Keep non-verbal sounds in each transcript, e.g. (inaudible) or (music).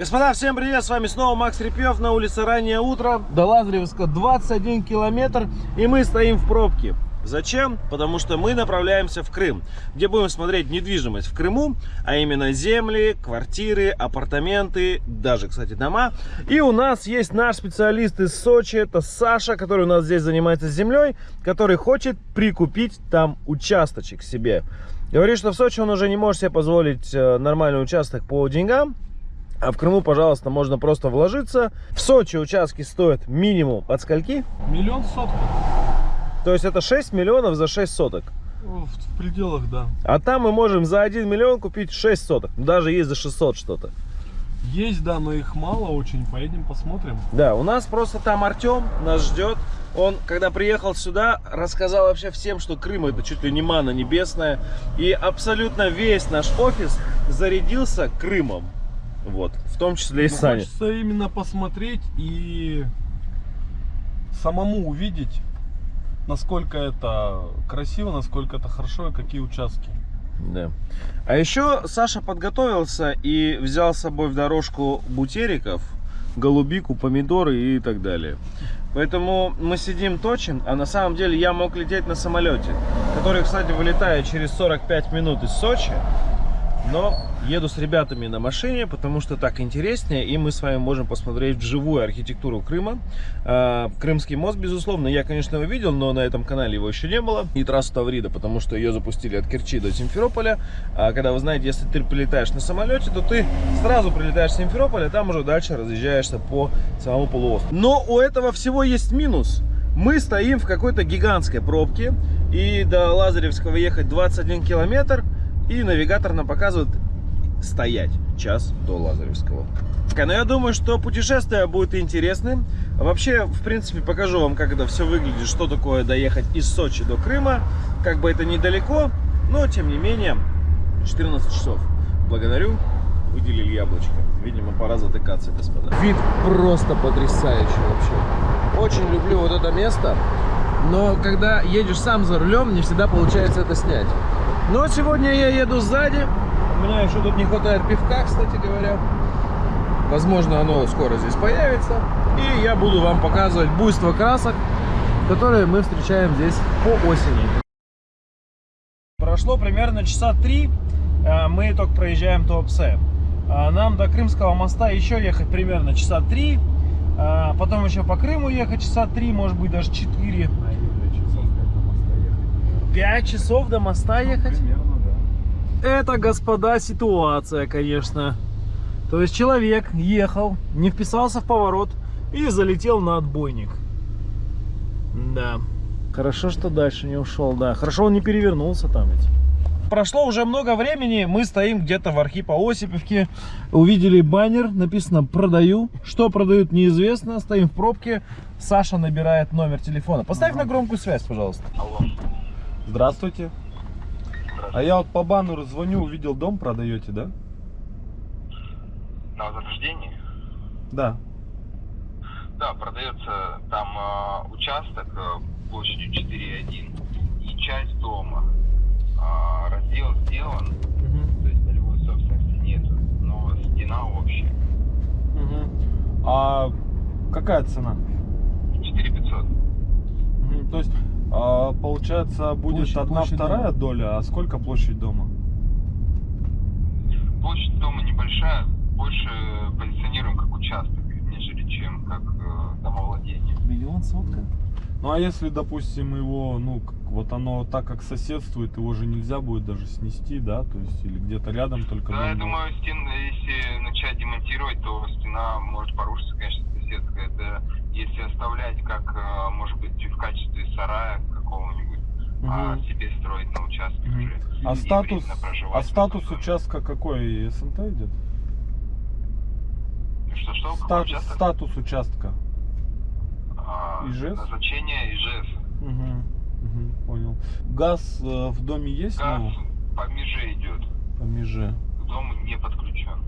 Господа, всем привет! С вами снова Макс Репьев на улице раннее утро. До Лазаревска 21 километр и мы стоим в пробке. Зачем? Потому что мы направляемся в Крым, где будем смотреть недвижимость в Крыму, а именно земли, квартиры, апартаменты, даже, кстати, дома. И у нас есть наш специалист из Сочи, это Саша, который у нас здесь занимается землей, который хочет прикупить там участочек себе. Говорит, что в Сочи он уже не может себе позволить э, нормальный участок по деньгам, а в Крыму, пожалуйста, можно просто вложиться. В Сочи участки стоят минимум от скольки? Миллион сотка. То есть это 6 миллионов за 6 соток. В пределах, да. А там мы можем за 1 миллион купить 6 соток. Даже есть за 600 что-то. Есть, да, но их мало очень. Поедем посмотрим. Да, у нас просто там Артем нас ждет. Он, когда приехал сюда, рассказал вообще всем, что Крым это чуть ли не мана небесная. И абсолютно весь наш офис зарядился Крымом. Вот, в том числе и Ну, Саня. Хочется именно посмотреть и самому увидеть, насколько это красиво, насколько это хорошо и какие участки. Да. А еще Саша подготовился и взял с собой в дорожку бутериков, голубику, помидоры и так далее. Поэтому мы сидим точим, а на самом деле я мог лететь на самолете, который, кстати, вылетает через 45 минут из Сочи. Но еду с ребятами на машине, потому что так интереснее, и мы с вами можем посмотреть вживую архитектуру Крыма. А, Крымский мост, безусловно, я, конечно, его видел, но на этом канале его еще не было. И трассу Таврида, потому что ее запустили от Керчи до Симферополя. А когда вы знаете, если ты прилетаешь на самолете, то ты сразу прилетаешь в Симферополь, а там уже дальше разъезжаешься по самому полуострову. Но у этого всего есть минус. Мы стоим в какой-то гигантской пробке, и до Лазаревского ехать 21 километр, и навигатор нам показывает стоять час до Лазаревского. Но я думаю, что путешествие будет интересным. Вообще, в принципе, покажу вам, как это все выглядит, что такое доехать из Сочи до Крыма. Как бы это недалеко, но тем не менее 14 часов. Благодарю, выделили яблочко. Видимо, пора затыкаться, господа. Вид просто потрясающий вообще. Очень люблю вот это место, но когда едешь сам за рулем, не всегда получается это снять. Но сегодня я еду сзади. У меня еще тут не хватает пивка, кстати говоря. Возможно, оно скоро здесь появится. И я буду вам показывать буйство красок, которые мы встречаем здесь по осени. Прошло примерно часа три. а, Мы только проезжаем Туапсе. А, Нам до Крымского моста еще ехать примерно часа три. а, Потом еще по Крыму ехать часа три, может быть даже четыре. 5 часов до моста ехать? Это, господа, ситуация, конечно. То есть человек ехал, не вписался в поворот и залетел на отбойник. Да. Хорошо, что дальше не ушел, да. Хорошо, он не перевернулся там ведь. Прошло уже много времени, мы стоим где-то в Архипо-Осиповке, увидели баннер, написано «Продаю». Что продают, неизвестно, стоим в пробке, Саша набирает номер телефона. Поставь на громкую связь, пожалуйста. Здравствуйте. А я вот по баннеру звоню, увидел дом продаете, да? На возрождении? Да. Да, продается там э, участок э, площадью 4,1 и часть дома. А, раздел сделан, то есть полевой собственности нет, но стена общая. А какая цена? 4500. Мгм, То есть, а, получается, будет Площадь- одна площадь вторая дома. доля, а сколько площадь дома? Площадь дома небольшая, больше позиционируем как участок, нежели чем как э, домовладение. Миллион сотка? Ну а если, допустим, его, ну, вот оно так как соседствует, его же нельзя будет даже снести, да, то есть, или где-то рядом только Да, я будет. думаю, стен, если начать демонтировать, то стена может порушиться, конечно, соседская. Это если оставлять как, э, может быть, в качестве сарая какого-нибудь, а себе строить на участке Мгм. уже. А статус, а статус участка какой? СНТ идет? Что-что? Какой Статус, участок? статус участка. А, Ижевск? Назначение ИЖС. Угу, угу, понял. Газ э, в доме есть? Газ Ну, по меже идет. по меже. К дому не подключен.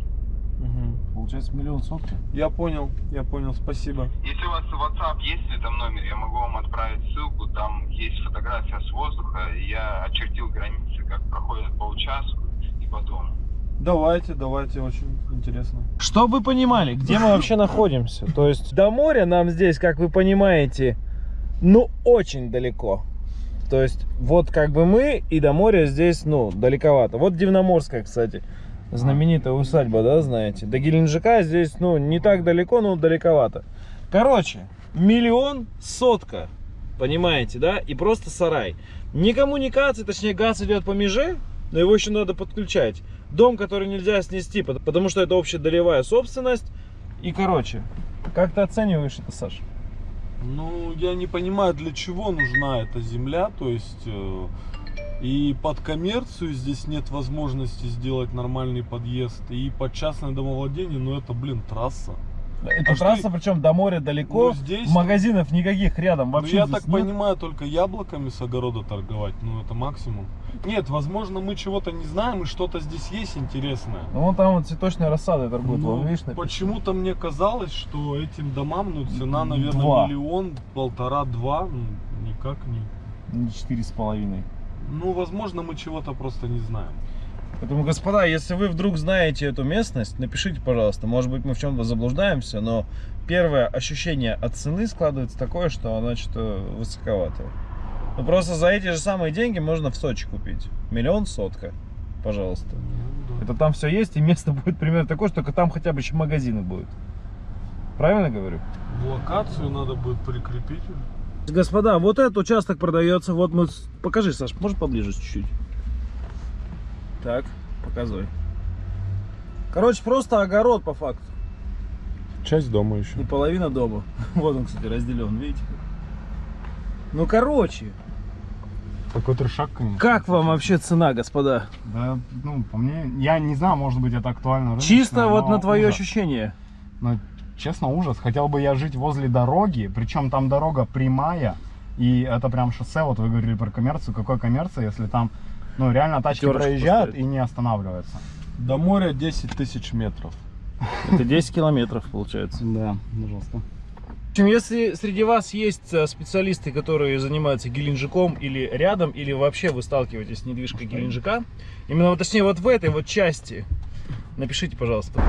Мгм. Получается миллион сотка? Я понял, я понял, спасибо. Если у вас WhatsApp есть в этом номере, я могу вам отправить ссылку. Там есть фотография с воздуха. и Я очертил границы, как проходят по участку и по дому. Давайте, давайте, очень интересно. Чтобы вы понимали, где мы вообще находимся. То есть до моря нам здесь, как вы понимаете, ну очень далеко. То есть вот как бы мы и до моря здесь, ну, далековато. Вот Дивноморская, кстати, знаменитая усадьба, да, знаете. До Геленджика здесь, ну, не так далеко, но далековато. Короче, миллион сотка, понимаете, да, и просто сарай. Не коммуникации, точнее газ идет по меже, но его еще надо подключать. Дом, который нельзя снести, пот- потому что это общедолевая собственность. И, короче, как ты оцениваешь это, Саш? Ну, я не понимаю, для чего нужна эта земля, то есть э, и под коммерцию здесь нет возможности сделать нормальный подъезд, и под частное домовладение, ну это, блин, трасса. Это А что трасса, и- причем до моря далеко, Ну, здесь- магазинов никаких рядом Ну, вообще я здесь так нет. понимаю, только яблоками с огорода торговать, ну это максимум. Нет, возможно, мы чего-то не знаем, и что-то здесь есть интересное. Ну, вон там вот цветочная рассада торгует, Ну, вон, видишь, почему-то мне казалось, что этим домам, ну, цена, наверное, Два. миллион, полтора-два, ну, никак не. Не Четыре с половиной. Ну, возможно, мы чего-то просто не знаем. Поэтому, господа, если вы вдруг знаете эту местность, напишите, пожалуйста. Может быть, мы в чем-то заблуждаемся, но первое ощущение от цены складывается такое, что она что-то высоковато. Ну, просто за эти же самые деньги можно в Сочи купить. Миллион сотка, пожалуйста. Это там все есть, и место (laughs) будет примерно такое, что только там хотя бы еще магазины будут. Правильно говорю? Локацию надо будет прикрепить. Господа, вот этот участок продается. Вот мы... Покажи, Саш, может поближе чуть-чуть? Так, показывай. Короче, просто огород по факту. Часть дома еще. И половина дома. (laughs) Вот он, кстати, разделен, видите? Ну, короче, Такой трешак, конечно. как вам вообще цена, господа? Да, ну, по мне, я не знаю, может быть, это актуально. Чисто вот но на твое ужас. ощущение. Ну, честно, ужас. Хотел бы я жить возле дороги, причем там дорога прямая, и это прям шоссе, вот вы говорили про коммерцию. Какой коммерция, если там, ну, реально тачки Пятерочку проезжают поставить. и не останавливаются? До моря 10 тысяч метров. Это 10 километров, получается. Да, пожалуйста. В общем, если среди вас есть э, специалисты, которые занимаются Геленджиком или рядом, или вообще вы сталкиваетесь с недвижкой Геленджика, именно, вот, точнее, вот в этой вот части, напишите, пожалуйста.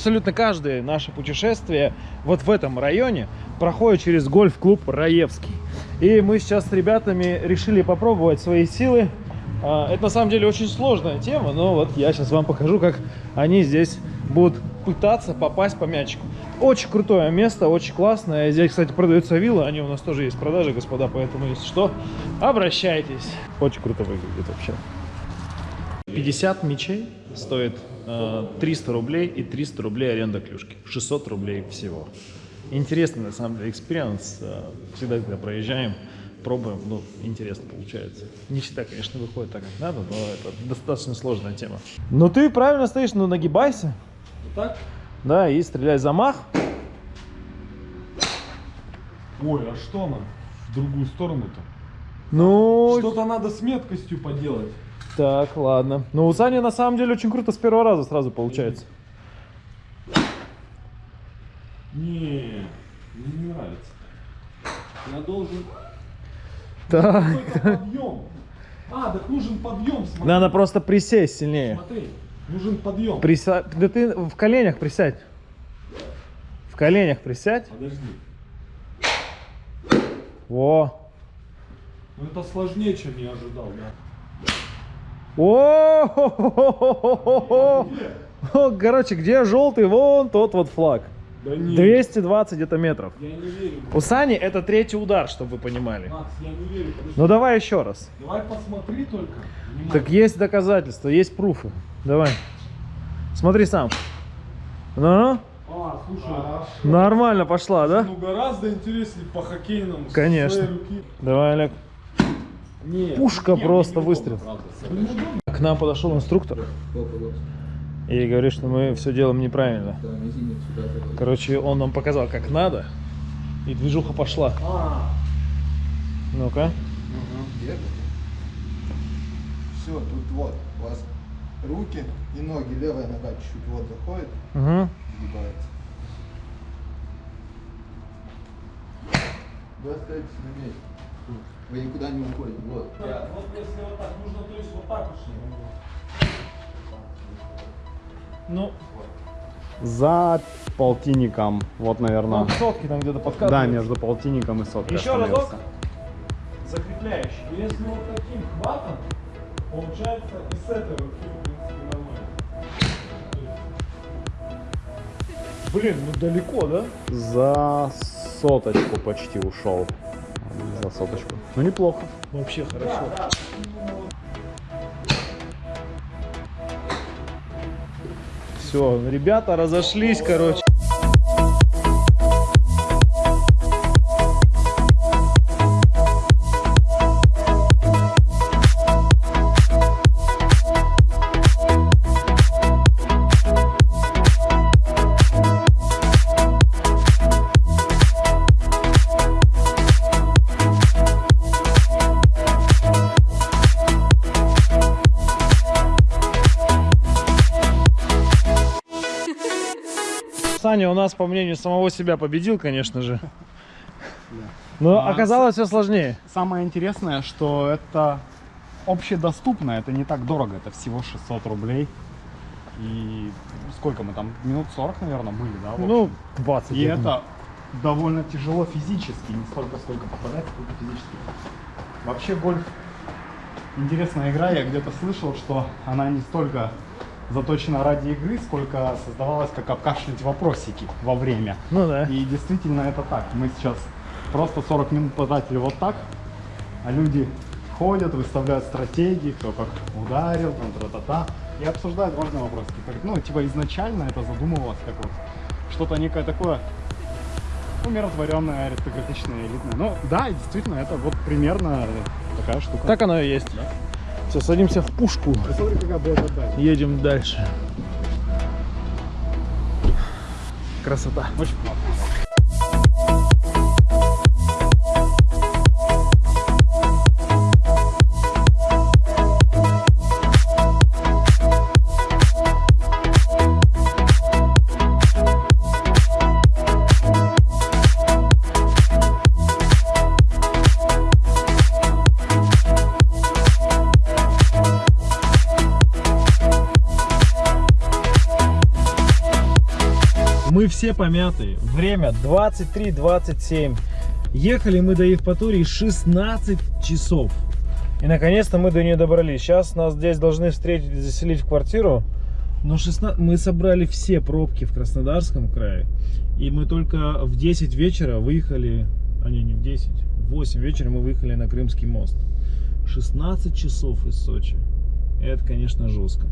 Абсолютно каждое наше путешествие вот в этом районе проходит через гольф-клуб Раевский. И мы сейчас с ребятами решили попробовать свои силы. А, Это на самом деле очень сложная тема, но вот я сейчас вам покажу, как они здесь будут пытаться попасть по мячику. Очень крутое место, очень классное. Здесь, кстати, продаются виллы, они у нас тоже есть в продаже, господа, поэтому, если что, обращайтесь. Очень круто выглядит вообще. 50 мячей стоит э, 300 рублей и 300 рублей аренда клюшки. 600 рублей всего. Интересный, на самом деле, experience. Э, Всегда, когда проезжаем, пробуем, ну, интересно получается. Не всегда, конечно, выходит так, как надо, но это достаточно сложная тема. Ну, ты правильно стоишь, ну, нагибайся. Так? Да, и стреляй замах. Ой, а что нам в другую сторону-то? Ну, Что-то надо с меткостью поделать. Так, ладно. Ну, у Сани, на самом деле, очень круто с первого раза сразу получается. Не, мне не нравится. Я должен Так. подъем. А, так нужен подъем, смотри. Надо просто присесть сильнее. Смотри, нужен подъем. Приса... Да ты в коленях присядь. В коленях присядь. Подожди. Во. Ну это сложнее, чем я ожидал, да. О! Короче, где желтый, вон тот вот флаг. Да не, 220 где-то метров. я не верю. У Сани это третий удар, чтобы вы понимали. Макс, я не верю. Подожди. Ну давай еще раз. Давай посмотри только. Внимательно. Так есть доказательства, есть пруфы. Давай. Смотри сам. Ну, А, слушай, нормально пошла, да? ну гораздо интереснее по хоккейному. Конечно. Давай, Олег. Нет. Пушка Нет, просто выстрел. К нам подошел инструктор и говорит, что мы все делаем неправильно. Короче, он нам показал, как надо, и движуха пошла. А, Ну-ка. Все, тут вот, у вас руки и ноги. Левая нога чуть-чуть вот заходит, Угу. сгибается. Вы остаетесь на месте. Вы никуда не уходите. Вот. Вот если вот так, нужно то есть вот так уж. Ну, За полтинником, вот, наверное. сотки там где-то Да, между полтинником и соткой. Еще разок. Закрепляющий. Если вот таким хватом, получается и с этой руки, в принципе, нормально. Блин, ну далеко, да? За соточку почти ушел. За соточку. Ну неплохо. Вообще хорошо. Все, ребята разошлись, короче. У нас, по мнению самого себя, победил, конечно же. Но А, оказалось все сложнее. Самое интересное, что это общедоступно, это не так дорого, это всего 600 рублей. И сколько мы там, минут 40, наверное, были, да? Ну, общем? 20. И это довольно тяжело физически, не столько сколько попадать, сколько физически. Вообще гольф интересная игра, я где-то слышал, что она не столько заточена ради игры, сколько создавалась как обкашлять вопросики во время. Ну да. И действительно это так. Мы сейчас просто 40 минут потратили вот так, а люди ходят, выставляют стратегии, кто как ударил, там тра-та-та, и обсуждают важные вопросы. Ну, типа изначально это задумывалось как вот что-то некое такое умиротворенное, аристократичное, элитное. Ну да, действительно, это вот примерно такая штука. Так оно и есть. Все, садимся в пушку. Едем дальше. Красота. Очень все помятые. Время 23.27. Ехали мы до Евпатории 16 часов. И наконец-то мы до нее добрались. Сейчас нас здесь должны встретить и заселить в квартиру. Но 16... мы собрали все пробки в Краснодарском крае. И мы только в 10 вечера выехали... А не, не в 10. В 8 вечера мы выехали на Крымский мост. 16 часов из Сочи. Это, конечно, жестко.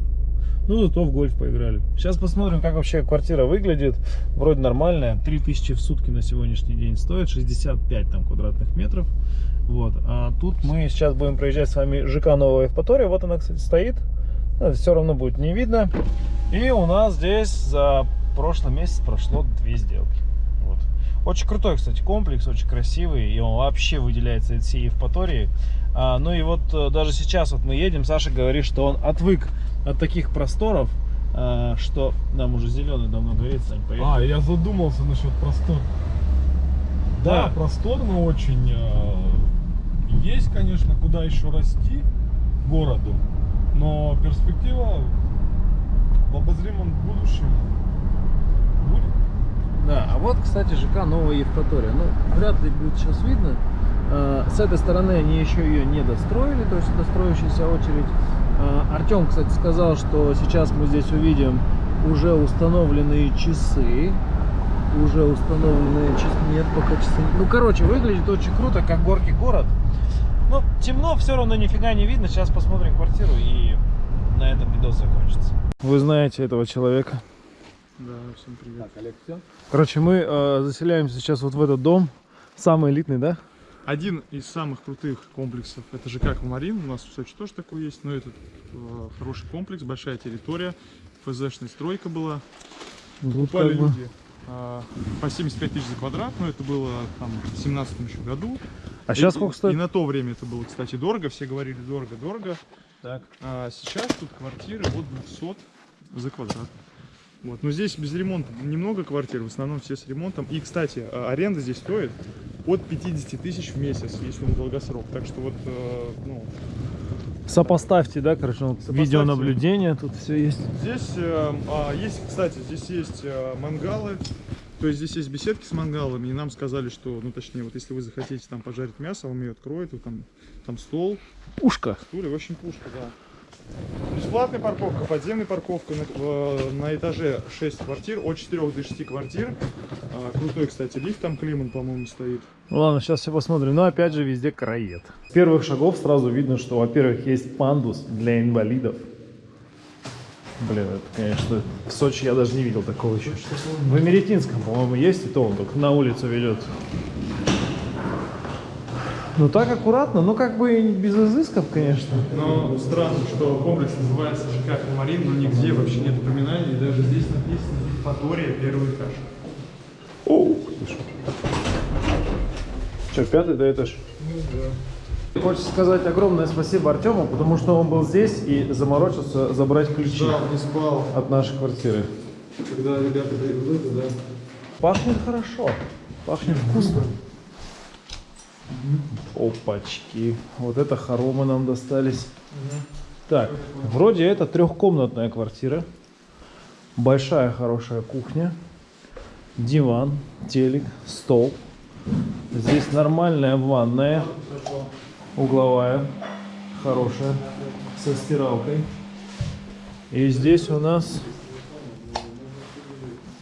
Ну, зато в гольф поиграли. Сейчас посмотрим, как вообще квартира выглядит. Вроде нормальная. 3000 в сутки на сегодняшний день стоит. 65 там квадратных метров. Вот. А тут мы сейчас будем проезжать с вами ЖК Новая Евпатория. Вот она, кстати, стоит. Все равно будет не видно. И у нас здесь за прошлый месяц прошло две сделки. Вот. Очень крутой, кстати, комплекс, очень красивый. И он вообще выделяется от всей Евпатории. А, ну и вот э, даже сейчас вот мы едем, Саша говорит, что он отвык от таких просторов, а, что нам уже зеленый давно горит, Сань, поехали. А, я задумался насчет простор. Да. Да, просторно очень. э, Есть, конечно, куда еще расти городу, но перспектива в обозримом будущем будет. Да, а вот, кстати, ЖК Новая Евпатория. Ну, вряд ли будет сейчас видно. А, С этой стороны они еще ее не достроили, то есть достроящаяся очередь. А, Артем, кстати, сказал, что сейчас мы здесь увидим уже установленные часы. Уже установленные часы. Нет, пока часы. Ну, короче, выглядит очень круто, как горки город. Ну, темно, все равно нифига не видно. Сейчас посмотрим квартиру и на этом видос закончится. Вы знаете этого человека? Да, всем привет. Так, Олег, все? Короче, мы э, заселяемся сейчас вот в этот дом. Самый элитный, да? Один из самых крутых комплексов это ЖК Аквамарин. У нас в Сочи тоже такой есть, но этот э, хороший комплекс, большая территория, ФЗшная стройка была. Тут Покупали как бы- люди э, по 75 тысяч за квадрат, но это было там в 17 еще году. А сейчас И- сколько И стоит? на то время это было, кстати, дорого. Все говорили дорого-дорого. Так. А сейчас тут квартиры от 200 за квадрат. Вот. Но здесь без ремонта немного квартир, в основном все с ремонтом. И, кстати, а, аренда здесь стоит от 50 тысяч в месяц, если на долгосрок. Так что вот, э, ну, Сопоставьте, да, короче, вот Сопоставьте. видеонаблюдение, тут все есть. Здесь э, а, есть, кстати, здесь есть э, мангалы. То есть здесь есть беседки с мангалами, и нам сказали, что, ну точнее, вот если вы захотите там пожарить мясо, вам ее откроют, вот там, там стол, Пушка. стулья, в общем пушка, да. Бесплатная парковка, подземная парковка на, э, на этаже 6 квартир, от 4 до 6 квартир. А, крутой, кстати, лифт там Климан, по-моему, стоит. Ладно, сейчас все посмотрим. Но опять же везде караед. С первых шагов сразу видно, что, во-первых, есть пандус для инвалидов. Блин, это, конечно, в Сочи я даже не видел такого еще. В Эмеретинском, по-моему, есть, и то он только на улицу ведет. Ну так аккуратно, ну как бы и без изысков, конечно. Но странно, что комплекс называется ЖК Марин, но нигде вообще нет упоминаний, и даже здесь написано Евпатория, первый этаж. О, Что, пятый да этаж? Хочется сказать огромное спасибо Артему, потому что он был здесь и заморочился забрать ключи Да, не спал, от нашей квартиры. когда ребята привезли туда. Пахнет хорошо, пахнет вкусно. Опачки, вот это хоромы нам достались. Так, вроде это трехкомнатная квартира. Большая хорошая кухня. Диван, телек, стол. Здесь нормальная ванная. Угловая. Хорошая. Со стиралкой. И здесь у нас...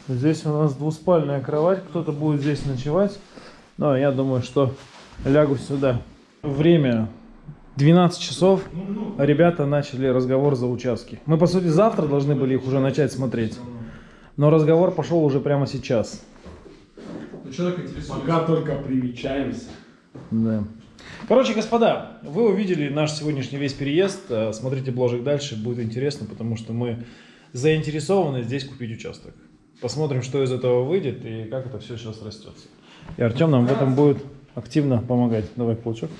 Здесь у нас двуспальная кровать. Кто-то будет здесь ночевать. Но я думаю, что лягу сюда. Время 12 часов. Ребята начали разговор за участки. Мы, по сути, завтра должны были их уже начать смотреть. Но разговор пошел уже прямо сейчас. Ну. Пока только примечаемся. Да. Короче, господа, вы увидели наш сегодняшний весь переезд. Э, Смотрите бложек дальше, будет интересно, потому что мы заинтересованы здесь купить участок. Посмотрим, что из этого выйдет и как это все сейчас растется. И Артем нам в этом будет активно помогать. Давай кулачок.